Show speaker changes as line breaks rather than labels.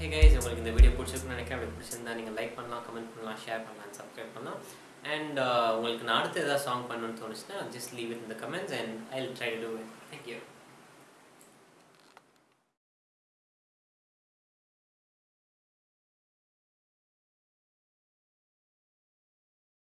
Hey guys உங்களுக்கு இந்த video பிடிச்சிருக்குன்னு நினைக்கிறேன். அப்படி பிடிச்சிருந்தா நீங்கள் லைக் பண்ணலாம் கமெண்ட் பண்ணலாம் ஷேர் பண்ணலாம் சப்ஸ்கிரைப் பண்ணலாம். அண்ட் uh, உங்களுக்கு நான் அடுத்து ஏதாவது சாங் பண்ணணும்னு தோணுச்சுன்னா ஜஸ்ட் லீவ் இட் இந்த comments and I try to do it thank you